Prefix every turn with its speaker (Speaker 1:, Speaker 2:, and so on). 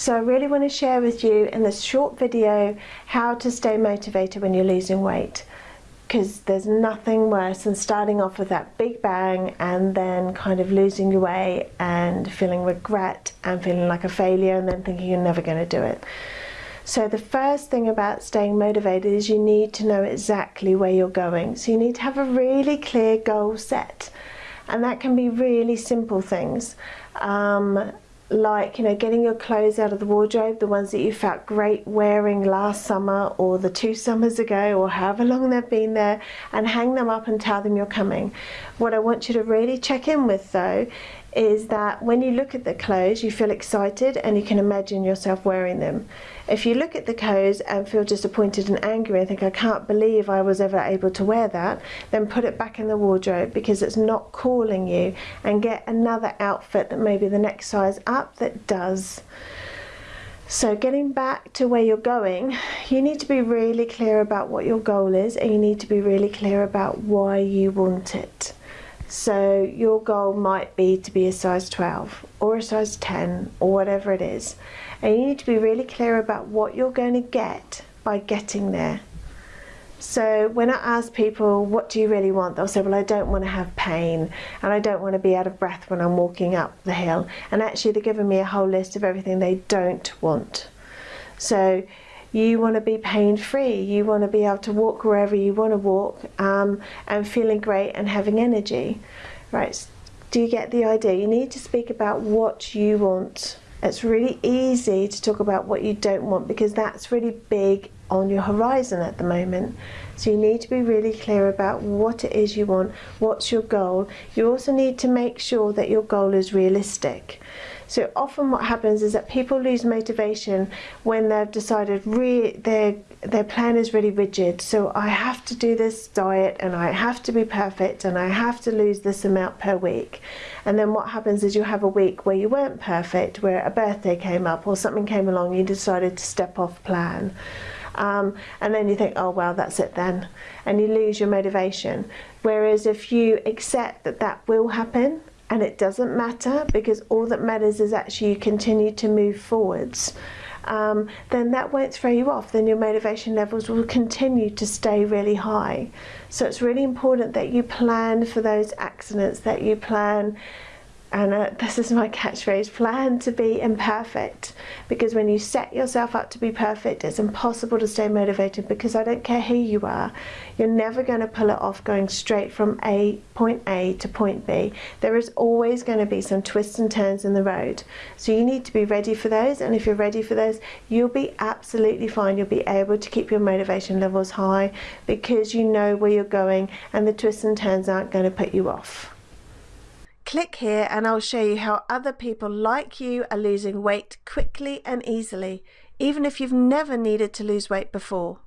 Speaker 1: So I really want to share with you in this short video how to stay motivated when you're losing weight because there's nothing worse than starting off with that big bang and then kind of losing your way and feeling regret and feeling like a failure and then thinking you're never going to do it. So the first thing about staying motivated is you need to know exactly where you're going. So you need to have a really clear goal set and that can be really simple things. Um, like you know getting your clothes out of the wardrobe the ones that you felt great wearing last summer or the two summers ago or however long they've been there and hang them up and tell them you're coming. What I want you to really check in with though is that when you look at the clothes you feel excited and you can imagine yourself wearing them. If you look at the clothes and feel disappointed and angry and think I can't believe I was ever able to wear that then put it back in the wardrobe because it's not calling you and get another outfit that maybe the next size up that does. So getting back to where you're going, you need to be really clear about what your goal is and you need to be really clear about why you want it. So your goal might be to be a size 12 or a size 10 or whatever it is. And you need to be really clear about what you're going to get by getting there. So when I ask people, what do you really want? They'll say, well, I don't want to have pain and I don't want to be out of breath when I'm walking up the hill. And actually they're giving me a whole list of everything they don't want. So you want to be pain free you want to be able to walk wherever you want to walk um, and feeling great and having energy. Right do you get the idea? You need to speak about what you want. It's really easy to talk about what you don't want because that's really big on your horizon at the moment. So you need to be really clear about what it is you want what's your goal. You also need to make sure that your goal is realistic so often what happens is that people lose motivation when they've decided their, their plan is really rigid. So I have to do this diet and I have to be perfect and I have to lose this amount per week. And then what happens is you have a week where you weren't perfect, where a birthday came up or something came along, you decided to step off plan. Um, and then you think, oh well, that's it then, and you lose your motivation. Whereas if you accept that that will happen and it doesn't matter because all that matters is actually you continue to move forwards. Um, then that won't throw you off. Then your motivation levels will continue to stay really high. So it's really important that you plan for those accidents that you plan and uh, this is my catchphrase plan to be imperfect. Because when you set yourself up to be perfect it's impossible to stay motivated because I don't care who you are you're never going to pull it off going straight from a point A to point B. There is always going to be some twists and turns in the road. So you need to be ready for those and if you're ready for those you'll be absolutely fine. You'll be able to keep your motivation levels high because you know where you're going and the twists and turns aren't going to put you off Click here and I'll show you how other people like you are losing weight quickly and easily, even if you've never needed to lose weight before.